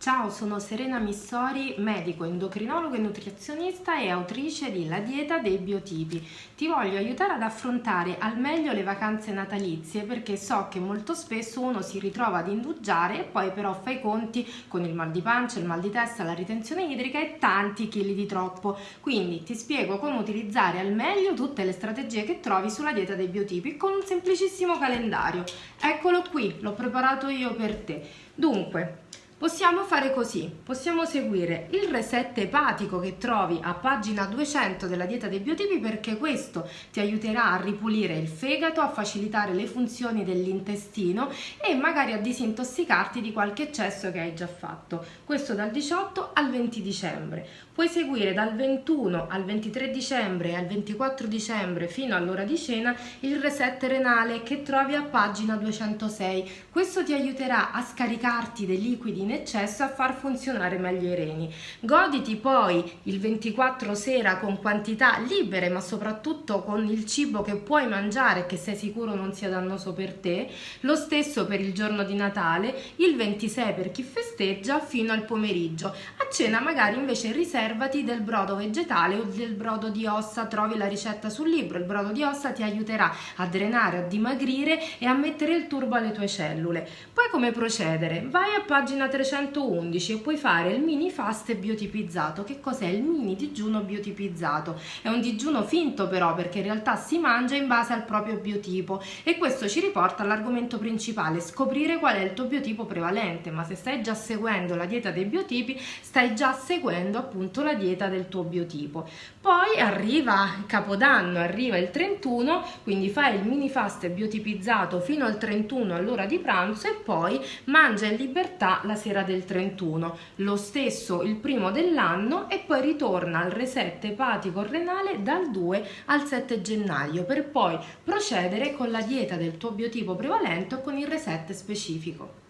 Ciao, sono Serena Missori, medico, endocrinologo e nutrizionista e autrice di La dieta dei biotipi. Ti voglio aiutare ad affrontare al meglio le vacanze natalizie perché so che molto spesso uno si ritrova ad indugiare e poi però fa i conti con il mal di pancia, il mal di testa, la ritenzione idrica e tanti chili di troppo. Quindi ti spiego come utilizzare al meglio tutte le strategie che trovi sulla dieta dei biotipi con un semplicissimo calendario. Eccolo qui, l'ho preparato io per te. Dunque, Possiamo fare così, possiamo seguire il reset epatico che trovi a pagina 200 della dieta dei biotipi perché questo ti aiuterà a ripulire il fegato, a facilitare le funzioni dell'intestino e magari a disintossicarti di qualche eccesso che hai già fatto. Questo dal 18 al 20 dicembre. Puoi seguire dal 21 al 23 dicembre e al 24 dicembre fino all'ora di cena il reset renale che trovi a pagina 206. Questo ti aiuterà a scaricarti dei liquidi in eccesso a far funzionare meglio i reni. Goditi poi il 24 sera con quantità libere ma soprattutto con il cibo che puoi mangiare che sei sicuro non sia dannoso per te. Lo stesso per il giorno di Natale, il 26 per chi festeggia fino al pomeriggio. A cena magari invece riserva riservati del brodo vegetale o del brodo di ossa, trovi la ricetta sul libro, il brodo di ossa ti aiuterà a drenare, a dimagrire e a mettere il turbo alle tue cellule. Poi come procedere? Vai a pagina 311 e puoi fare il mini fast biotipizzato. Che cos'è il mini digiuno biotipizzato? È un digiuno finto però perché in realtà si mangia in base al proprio biotipo e questo ci riporta all'argomento principale, scoprire qual è il tuo biotipo prevalente, ma se stai già seguendo la dieta dei biotipi stai già seguendo appunto la dieta del tuo biotipo. Poi arriva Capodanno, arriva il 31, quindi fai il mini fast biotipizzato fino al 31 all'ora di pranzo e poi mangia in libertà la sera del 31. Lo stesso il primo dell'anno e poi ritorna al reset epatico renale dal 2 al 7 gennaio per poi procedere con la dieta del tuo biotipo prevalente o con il reset specifico.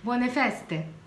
Buone feste!